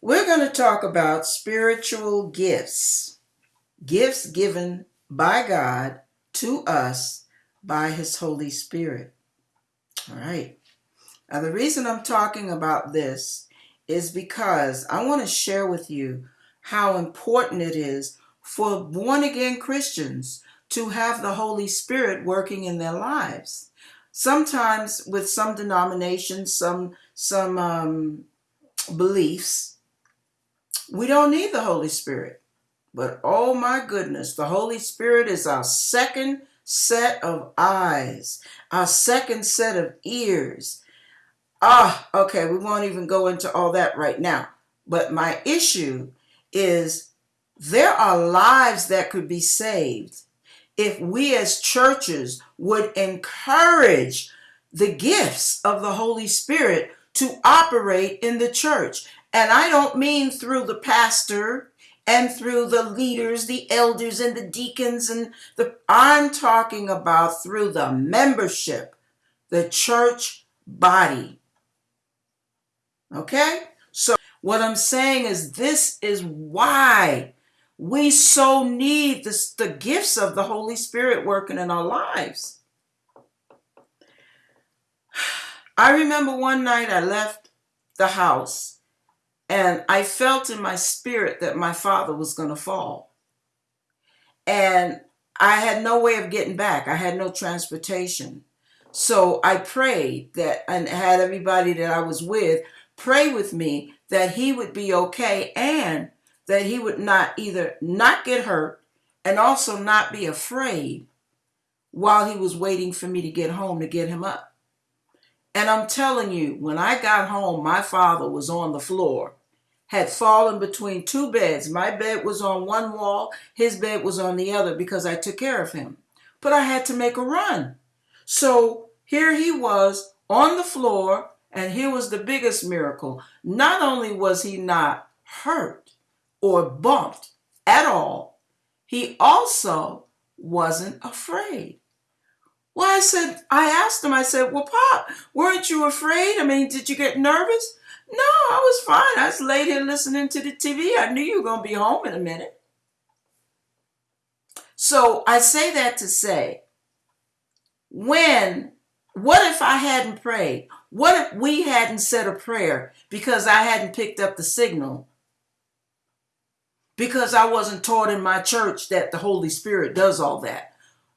We're going to talk about spiritual gifts, gifts given by God to us by His Holy Spirit. All right. Now, the reason I'm talking about this is because I want to share with you how important it is for born again Christians to have the Holy Spirit working in their lives. Sometimes, with some denominations, some some um, beliefs, we don't need the Holy Spirit. But oh my goodness, the Holy Spirit is our second set of eyes, our second set of ears. Ah, okay, we won't even go into all that right now. But my issue is there are lives that could be saved if we as churches would encourage the gifts of the Holy Spirit to operate in the church. And I don't mean through the pastor and through the leaders, the elders and the deacons and the I'm talking about through the membership, the church body. Okay? So what I'm saying is this is why we so need this, the gifts of the Holy Spirit working in our lives. I remember one night I left the house and I felt in my spirit that my father was going to fall. And I had no way of getting back, I had no transportation. So I prayed that and had everybody that I was with pray with me that he would be okay and that he would not either not get hurt and also not be afraid while he was waiting for me to get home to get him up. And I'm telling you, when I got home, my father was on the floor, had fallen between two beds. My bed was on one wall, his bed was on the other because I took care of him. But I had to make a run. So here he was on the floor, and here was the biggest miracle. Not only was he not hurt, or bumped at all, he also wasn't afraid. Well, I said, I asked him, I said, Well, Pop, weren't you afraid? I mean, did you get nervous? No, I was fine. I was laid here listening to the TV. I knew you were going to be home in a minute. So I say that to say, when, what if I hadn't prayed? What if we hadn't said a prayer because I hadn't picked up the signal because I wasn't taught in my church that the Holy Spirit does all that.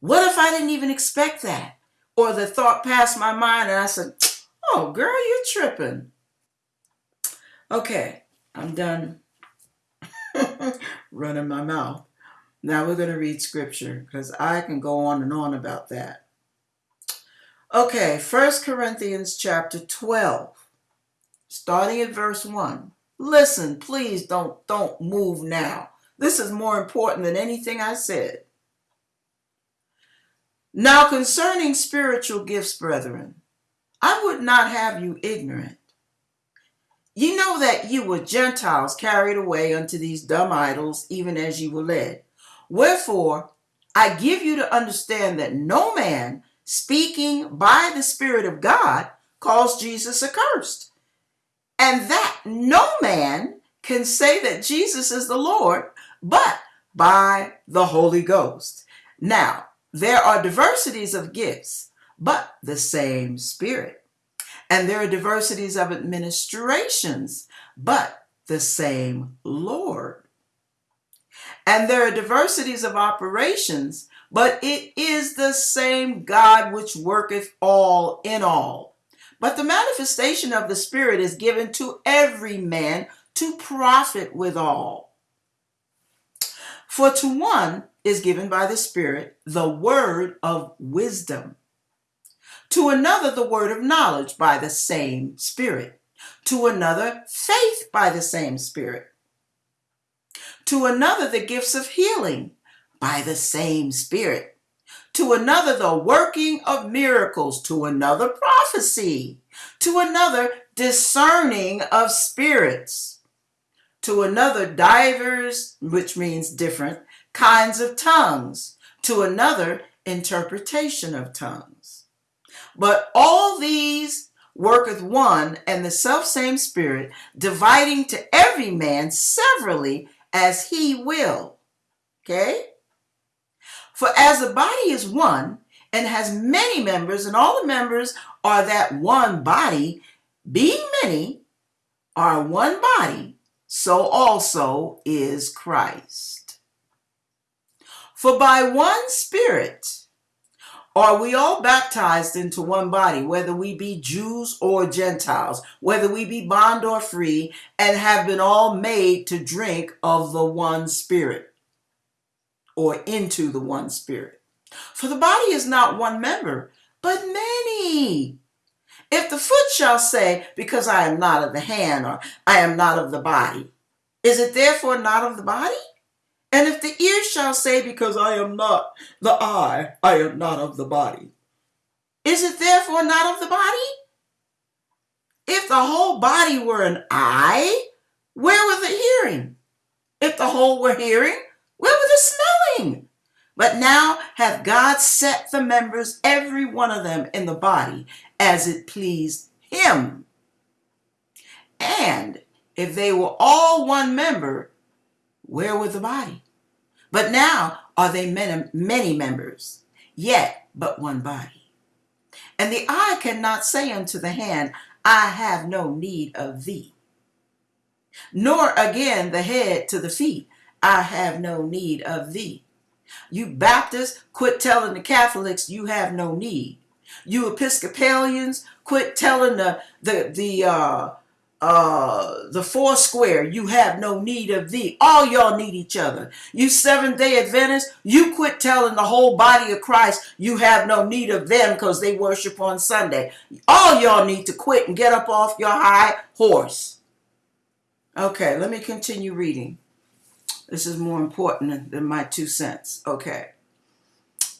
What if I didn't even expect that? Or the thought passed my mind and I said, Oh, girl, you're tripping. Okay, I'm done running my mouth. Now we're going to read scripture because I can go on and on about that. Okay, First Corinthians chapter 12, starting at verse 1. Listen, please don't don't move now. This is more important than anything I said. Now concerning spiritual gifts, brethren, I would not have you ignorant. You know that you were Gentiles carried away unto these dumb idols, even as you were led. Wherefore, I give you to understand that no man speaking by the Spirit of God calls Jesus accursed and that no man can say that Jesus is the Lord but by the Holy Ghost. Now, there are diversities of gifts, but the same Spirit. And there are diversities of administrations, but the same Lord. And there are diversities of operations, but it is the same God which worketh all in all. But the manifestation of the Spirit is given to every man to profit withal. For to one is given by the Spirit the word of wisdom, to another the word of knowledge by the same Spirit, to another faith by the same Spirit, to another the gifts of healing by the same Spirit to another the working of miracles, to another prophecy, to another discerning of spirits, to another divers, which means different, kinds of tongues, to another interpretation of tongues. But all these worketh one and the selfsame Spirit, dividing to every man severally as he will. Okay? For as the body is one and has many members, and all the members are that one body, being many, are one body, so also is Christ. For by one Spirit are we all baptized into one body, whether we be Jews or Gentiles, whether we be bond or free, and have been all made to drink of the one Spirit, or into the one Spirit? For the body is not one member, but many. If the foot shall say, Because I am not of the hand, or I am not of the body, is it therefore not of the body? And if the ear shall say, Because I am not the eye, I am not of the body, is it therefore not of the body? If the whole body were an eye, where were the hearing? If the whole were hearing, where were the smelling? But now hath God set the members, every one of them, in the body as it pleased him. And if they were all one member, where was the body? But now are they many, many members, yet but one body. And the eye cannot say unto the hand, I have no need of thee. Nor again the head to the feet, I have no need of thee. You Baptists, quit telling the Catholics you have no need. You Episcopalians, quit telling the the the uh, uh, the four square, you have no need of thee. All y'all need each other. You Seventh day Adventists, you quit telling the whole body of Christ you have no need of them because they worship on Sunday. All y'all need to quit and get up off your high horse. Okay, let me continue reading. This is more important than my two cents. Okay.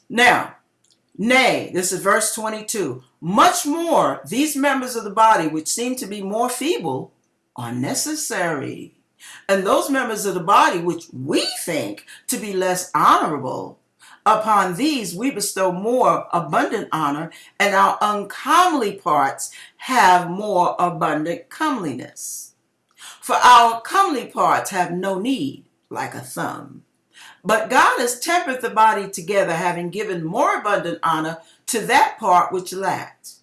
Now, nay, this is verse 22. Much more, these members of the body, which seem to be more feeble, are necessary. And those members of the body, which we think to be less honorable, upon these we bestow more abundant honor, and our uncomely parts have more abundant comeliness. For our comely parts have no need like a thumb. But God has tempered the body together, having given more abundant honor to that part which lacked.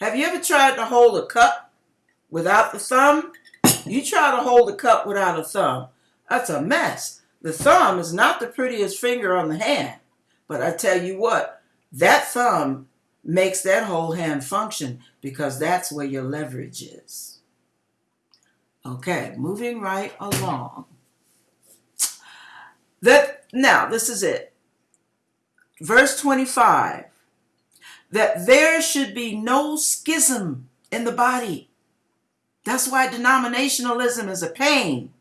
Have you ever tried to hold a cup without the thumb? You try to hold a cup without a thumb. That's a mess. The thumb is not the prettiest finger on the hand. But I tell you what, that thumb makes that whole hand function because that's where your leverage is. Okay, moving right along. That now this is it. Verse 25 that there should be no schism in the body. That's why denominationalism is a pain.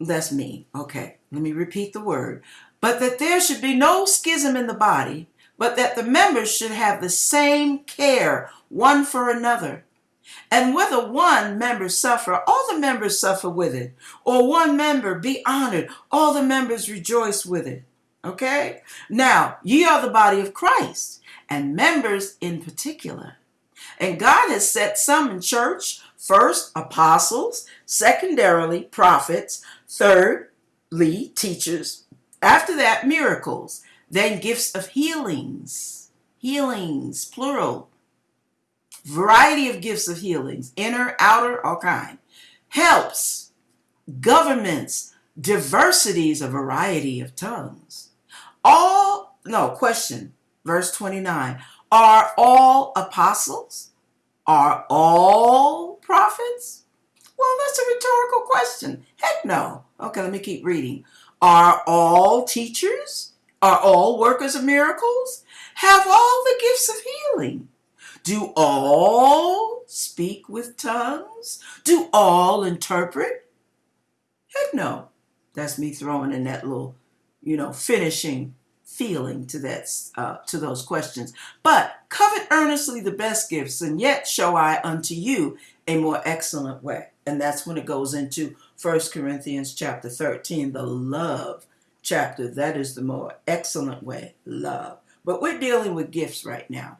That's me. Okay, let me repeat the word. But that there should be no schism in the body, but that the members should have the same care one for another. And whether one member suffer, all the members suffer with it. Or one member be honored, all the members rejoice with it. Okay? Now, ye are the body of Christ, and members in particular. And God has set some in church first, apostles, secondarily, prophets, thirdly, teachers, after that, miracles, then gifts of healings, healings, plural variety of gifts of healings, inner, outer, all kind. Helps, governments, diversities, a variety of tongues. All, no, question, verse 29. Are all apostles? Are all prophets? Well, that's a rhetorical question. Heck no. Okay, let me keep reading. Are all teachers? Are all workers of miracles? Have all the gifts of healing? Do all speak with tongues? Do all interpret? Heck no. That's me throwing in that little, you know, finishing feeling to that uh, to those questions. But covet earnestly the best gifts, and yet show I unto you a more excellent way. And that's when it goes into First Corinthians chapter 13, the love chapter. That is the more excellent way, love. But we're dealing with gifts right now.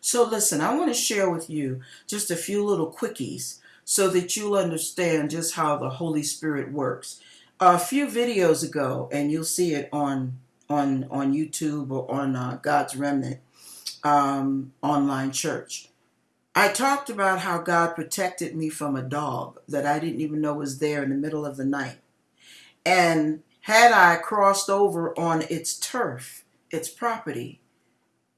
So, listen, I want to share with you just a few little quickies so that you'll understand just how the Holy Spirit works. A few videos ago, and you'll see it on on on YouTube or on uh, God's Remnant um, online church. I talked about how God protected me from a dog that I didn't even know was there in the middle of the night. And had I crossed over on its turf, its property,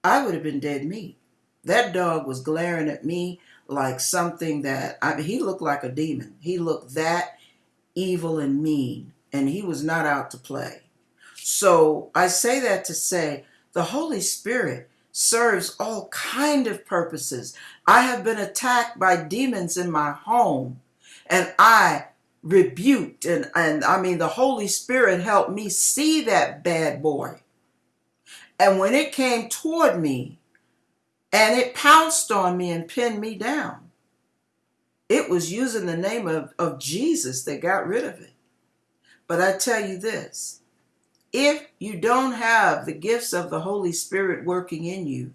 I would have been dead meat. That dog was glaring at me like something that I mean, he looked like a demon. He looked that evil and mean, and he was not out to play. So I say that to say the Holy Spirit serves all kind of purposes. I have been attacked by demons in my home, and I rebuked and, and I mean the Holy Spirit helped me see that bad boy. And when it came toward me, and it pounced on me and pinned me down. It was using the name of, of Jesus that got rid of it. But I tell you this if you don't have the gifts of the Holy Spirit working in you,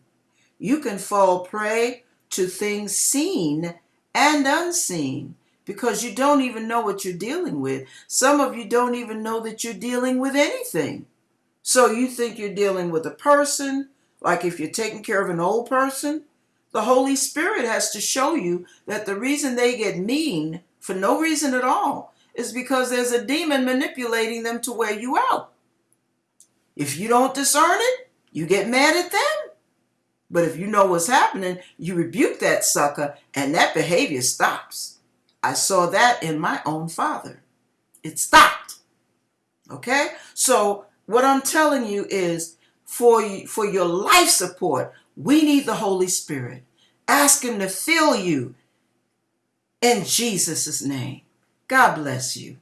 you can fall prey to things seen and unseen because you don't even know what you're dealing with. Some of you don't even know that you're dealing with anything. So you think you're dealing with a person, like if you're taking care of an old person, the Holy Spirit has to show you that the reason they get mean for no reason at all is because there's a demon manipulating them to wear you out. If you don't discern it, you get mad at them. But if you know what's happening, you rebuke that sucker and that behavior stops. I saw that in my own father. It stopped. Okay? So, what I'm telling you is for, for your life support, we need the Holy Spirit. Ask Him to fill you in Jesus' name. God bless you.